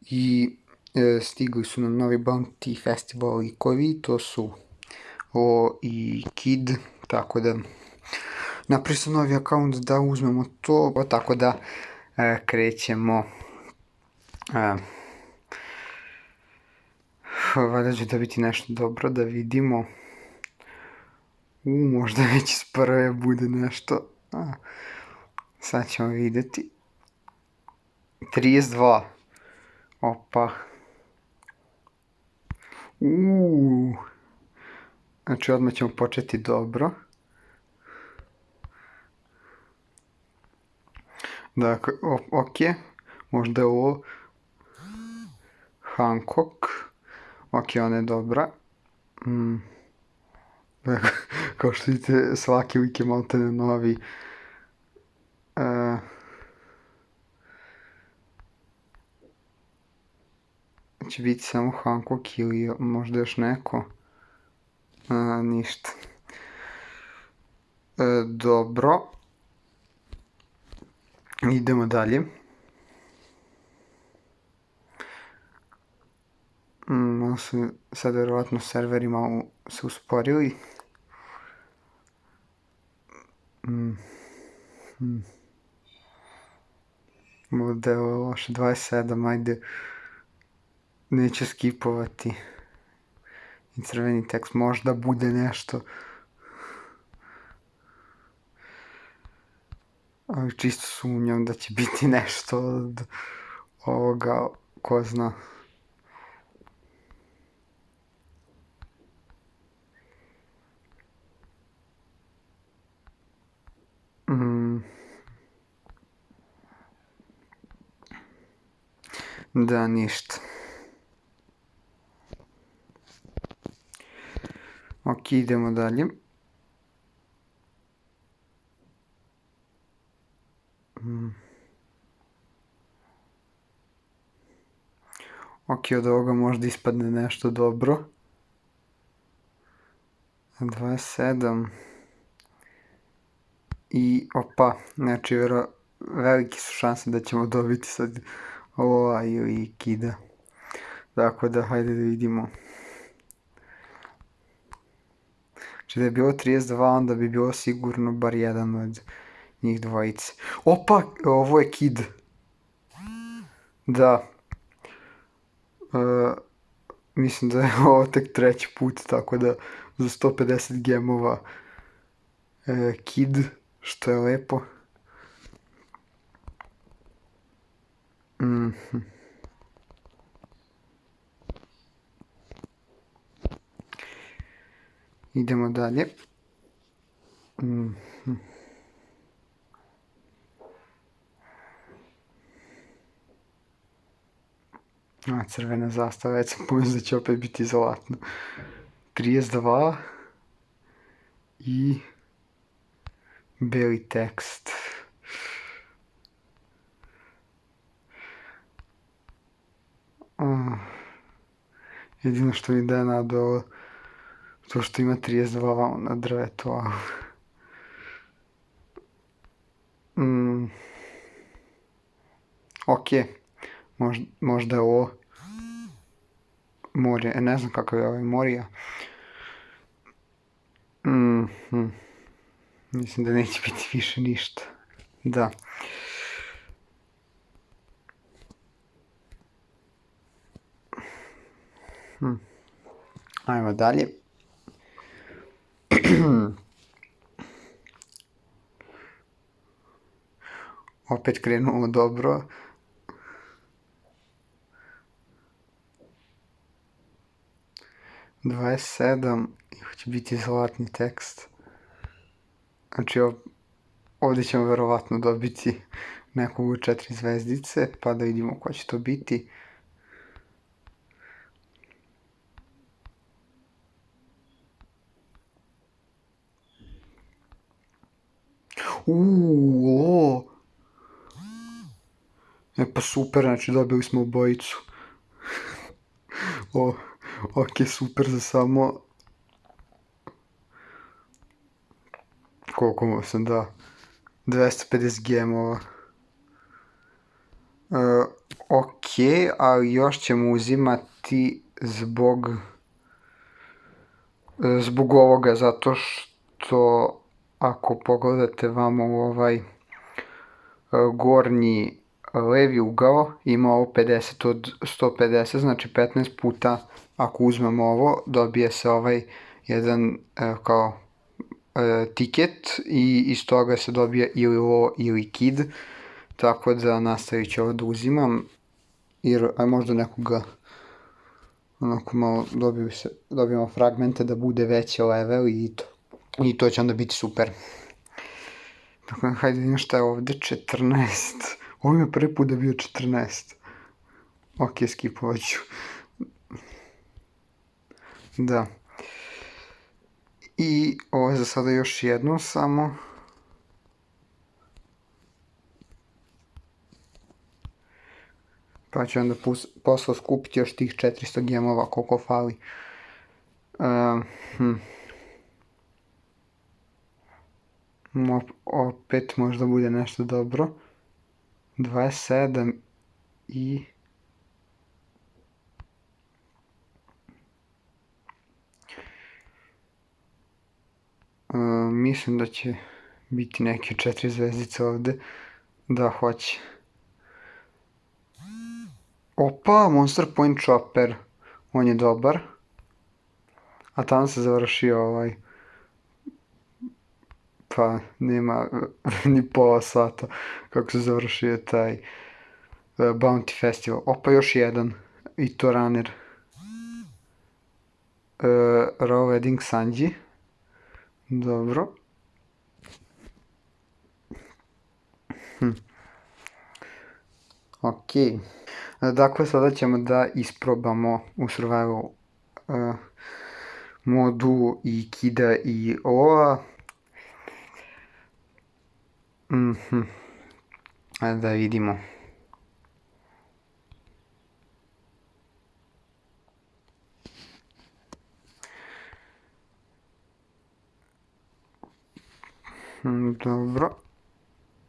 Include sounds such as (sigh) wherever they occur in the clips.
i e, stigli su nam novi Bounty Festival likovi, to su O i Kid, tako da napravio sam novi akaunt da uzmemo to, tako da e, krećemo. E, valjda će da biti nešto dobro, da vidimo. U, možda već iz prve bude nešto. A, sad ćemo videti. 32. Opa. Uuu. Znači odmah ćemo početi dobro. Dakle, ok. Možda je ovo Hancock. Ok, ona je dobra. Mm. (laughs) Kao što vidite, svaki lik je novi. Će biti samo Hancock ili možda još neko. A, ništa. E, dobro. Idemo dalje. Mm, su sad verovatno serveri malo se usporili. Mm. Mm. Model loše 27, ajde neće skipovati i crveni tekst možda bude nešto. Ali čisto sumnjam da će biti (laughs) nešto od ovoga ko zna. Mm. da ništa Ok, idemo dalje. Mm. Ok, od ovoga možda ispadne nešto dobro. 27. I, opa, znači, vero, velike su šanse da ćemo dobiti sad ova ili kida. Tako da, hajde da vidimo. Znači da je bilo 32, onda bi bilo sigurno bar jedan od njih dvojice. Opa, ovo je Kid. Da. Uh, mislim da je ovo tek treći put, tako da za 150 gemova uh, Kid, što je lepo. Mhm. Idemo dalje. Mm. A, crvena zastava, već sam pomislio da će opet biti zlatno. 32 i beli tekst. Jedino što mi daje nadu ovo To što ima 32 vamo na drvetu, a... Mm. Ok. Možda, možda je ovo... Morje, e, ne znam kakav je ovaj Morija. Mm -hmm. Mislim da neće biti više ništa. Da. Hm. Ajmo dalje. (clears throat) Opet krenulo dobro. Dvadeset sedam i će biti zlatni tekst. Znači ovdje ćemo verovatno dobiti nekog u četiri zvezdice, pa da vidimo ko će to biti. Uuu, E pa super, znači dobili smo obojicu. (laughs) o, ok, super za samo... Koliko sam da? 250 gemova. Uh, ok, ali još ćemo uzimati zbog zbog ovoga, zato što ako pogledate vamo u ovaj e, gornji levi ugao ima ovo 50 od 150, znači 15 puta ako uzmemo ovo dobije se ovaj jedan e, kao e, tiket i iz toga se dobije ili lo ili kid, tako da nastavit ću ovo da uzimam, jer aj možda nekoga onako malo dobiju se, dobijemo fragmente da bude veći level i to, i to će onda biti super. Tako hajde vidim šta je ovde, 14. Ovo je prvi put da bio 14. Ok, skipovat ću. Da. I ovo je za sada još jedno samo. Pa ću onda posle skupiti još tih 400 gemova koliko fali. Uh, hm. Opet možda bude nešto dobro. 27 i... Uh, mislim da će biti neke četiri zvezdice ovde. Da, hoće. Opa, Monster Point Chopper. On je dobar. A tamo se završio ovaj... Pa, nema (laughs) ni pola sata kako se završio taj uh, Bounty Festival. Opa, još jedan. I to runner. Uh, Raw Wedding Sanji. Dobro. Hm. Okej. Okay. Dakle, sada ćemo da isprobamo u survival uh, modu i kida i ova. Mhm. Mm Ajde da vidimo. Mm, dobro.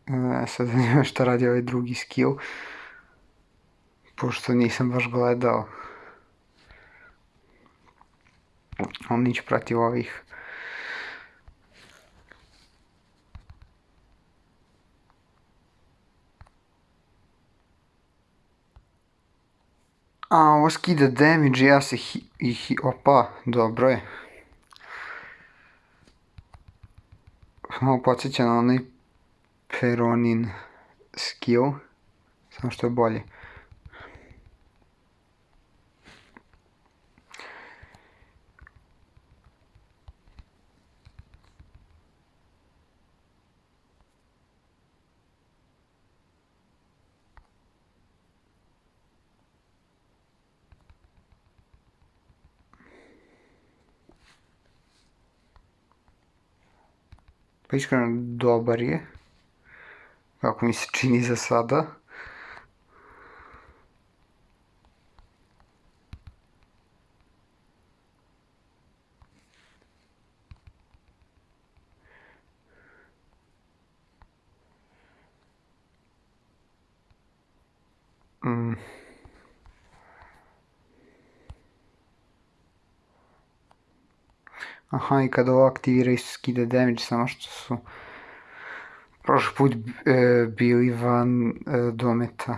E, sad zanima šta radi ovaj drugi skill pošto nisam baš gledao. On nić protiv ovih. A, ovo skida damage, ja se hi, hi, opa, dobro je. Malo podsjeća na onaj Peronin skill, samo što je bolje. Pa iskreno dobar je. Kako mi se čini za sada. Mm. Aha, i kada ovo aktivira isto skida damage, samo što su prošli put e, bili van e, dometa.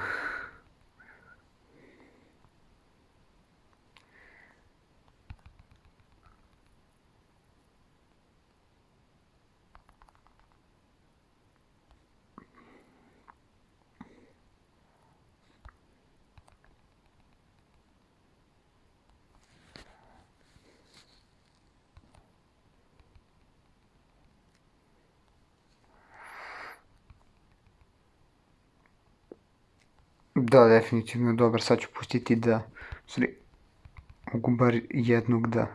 Da, definitivno dobar. Sad ću pustiti da... Sorry, mogu bar jednog da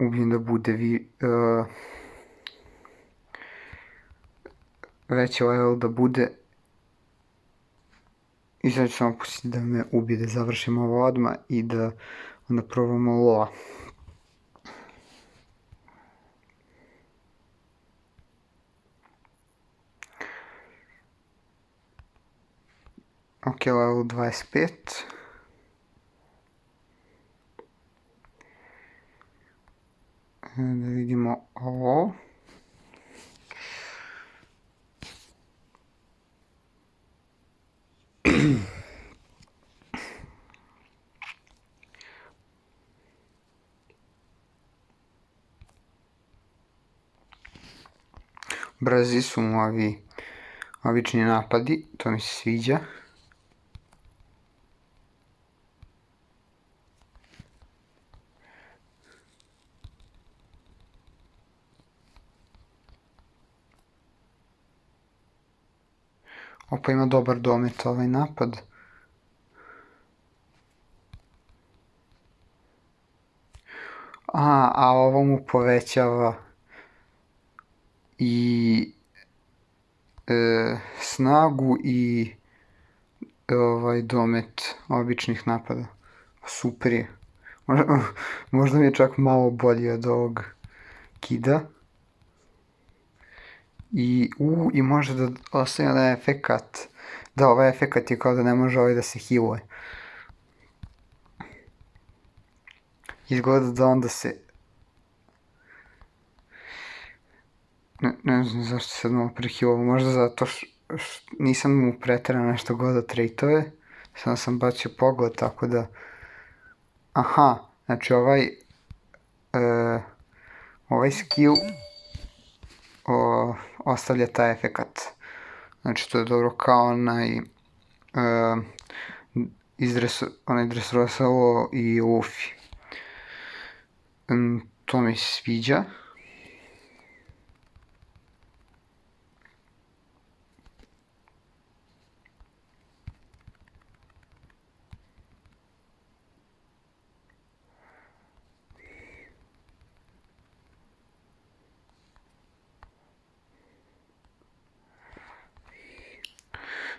ubijem da bude vi... Uh, veći level da bude i sad ću samo pustiti da me ubije, da završimo ovo odmah i da onda probamo loa. Ok, level 25. Da vidimo ovo. Brzi su mu ovi obični napadi, to mi se sviđa. Opa ima dobar domet ovaj napad. A, a ovo mu povećava i e, snagu i ovaj domet običnih napada. Super je. Možda, mi je čak malo bolji od ovog kida. I, u, i može da ostaje da efekat. Da, ovaj efekat je kao da ne može ovaj da se healuje. Izgleda da onda se... Ne, ne znam zašto se malo prehealovao, možda zato što š, nisam mu preterano nešto godao trejtove, samo sam bacio pogled, tako da... Aha, znači ovaj... E, ovaj skill o, ostavlja taj efekat. Znači to je dobro kao onaj e, izdresu, onaj Dressrosa i Luffy. Um, to mi sviđa.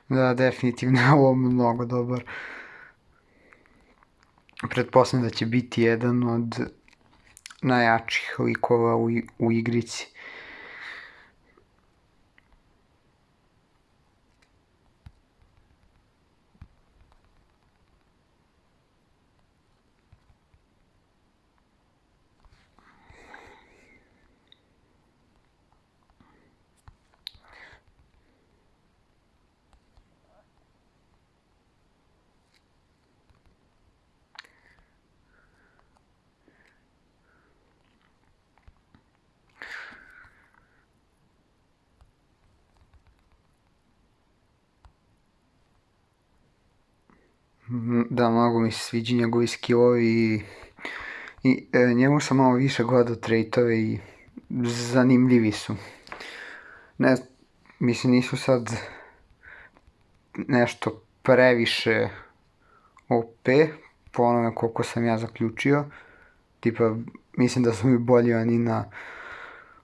Da, definitivno je ovo mnogo dobar. Pretpostavljam da će biti jedan od najjačih likova u, u igrici. Da, mnogo mi se sviđa njegovi skillovi i, i e, njemu sam malo više gledao trejtove i zanimljivi su. Ne, mislim nisu sad nešto previše OP, po onome koliko sam ja zaključio. Tipa, mislim da su mi bolji oni na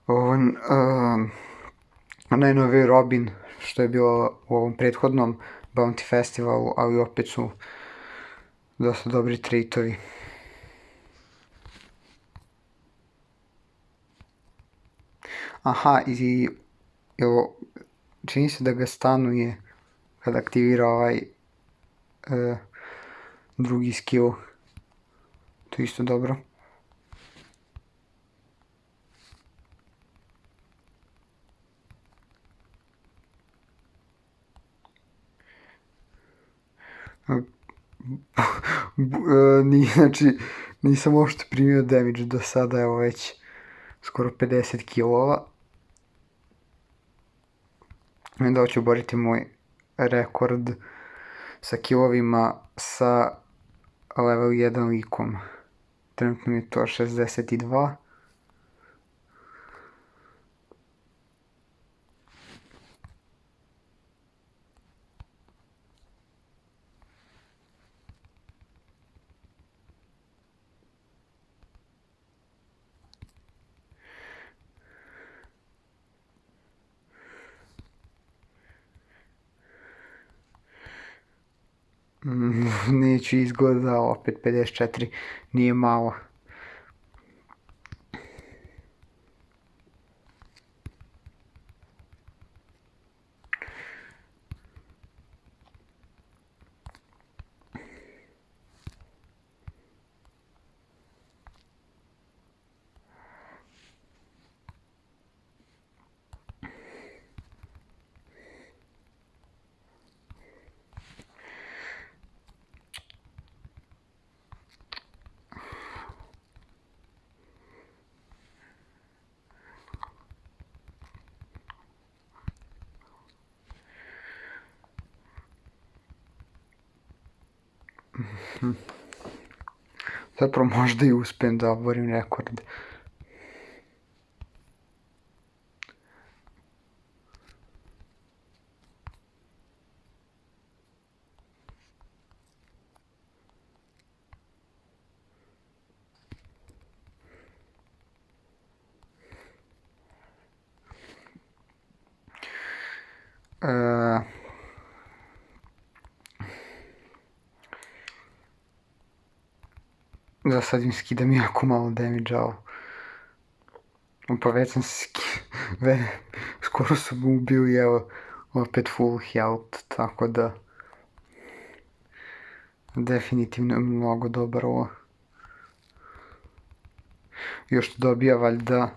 ovom, uh, najnoviji Robin, što je bilo u ovom prethodnom Bounty Festivalu, ali opet su dosta dobri treitovi. Aha, i evo, čini se da ga stanuje kad aktivira ovaj e, drugi skill. To isto dobro. Ni, znači, nisam uopšte primio damage do sada, evo već skoro 50 kilova. Onda hoću boriti moj rekord sa kilovima sa level 1 likom. Trenutno mi je to 62. (laughs) neću izgleda opet 54 nije malo Zapravo možda i uspijem da oborim rekord. Uh, da sad im skidam jako malo damage, ali... Pa već sam ve, skoro sam ubio i evo opet full health, tako da definitivno je mnogo dobar ovo. Još dobija valjda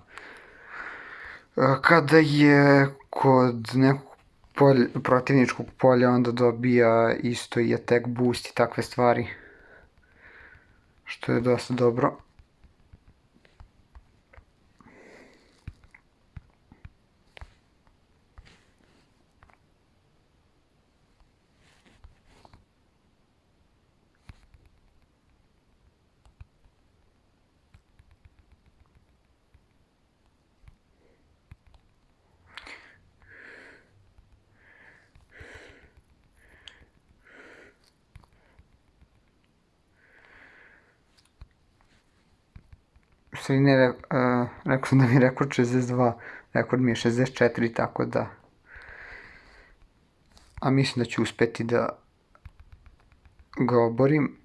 kada je kod nekog polj, protivničkog polja onda dobija isto i attack boost i takve stvari što je dosta dobro. Stvari ne, uh, rekao da mi je rekord 62, rekord mi je 64, tako da... A mislim da ću uspeti da ga oborim.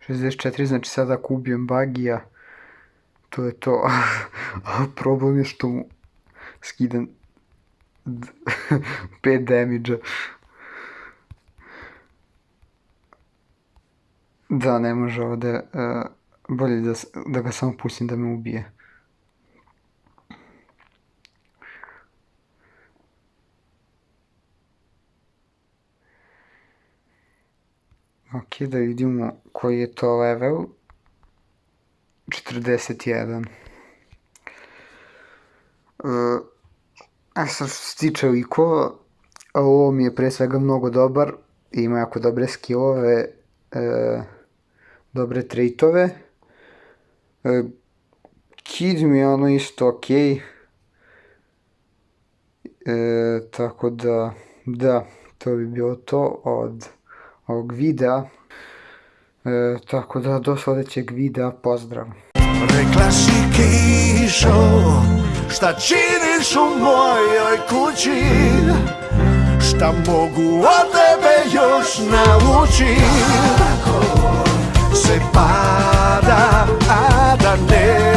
Šestdeset četiri, znači sad ako ubijem bagija, to je to. (laughs) A problem je što mu skidam (laughs) 5 damage-a. Da, ne može ovde, uh, bolje da, da ga samo pustim da me ubije. Ok, da vidimo koji je to level. 41. Uh, a sad što se tiče likova, ovo mi je pre svega mnogo dobar, ima jako dobre skillove, e, dobre traitove. E, Kid mi je ono isto ok. E, tako da, da, to bi bilo to od ovog videa. E, tako da, do sledećeg videa, pozdrav! Rekla si kišo, šta činiš u mojoj kući? Šta mogu od tebe još naučiti? Se pada, a da ne